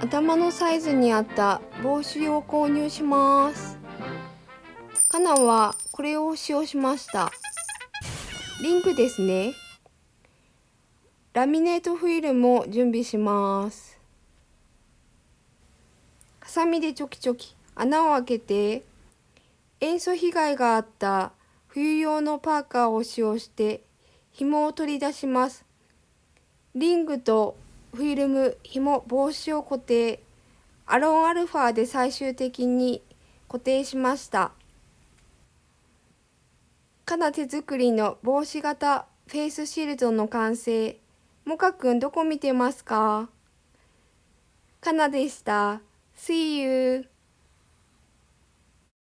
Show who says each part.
Speaker 1: 頭のサイズに合った帽子を購入します。カナはこれを使用しました。リングですね。ラミネートフィルムを準備します。ハサミでチョキチョキ。穴を開けて塩素被害があった冬用のパーカーを使用して紐を取り出します。リングとフィルム、紐、帽子を固定。アロンアルファで最終的に固定しました。かな手作りの帽子型フェイスシールドの完成。もかくんどこ見てますか？かなでした。See you!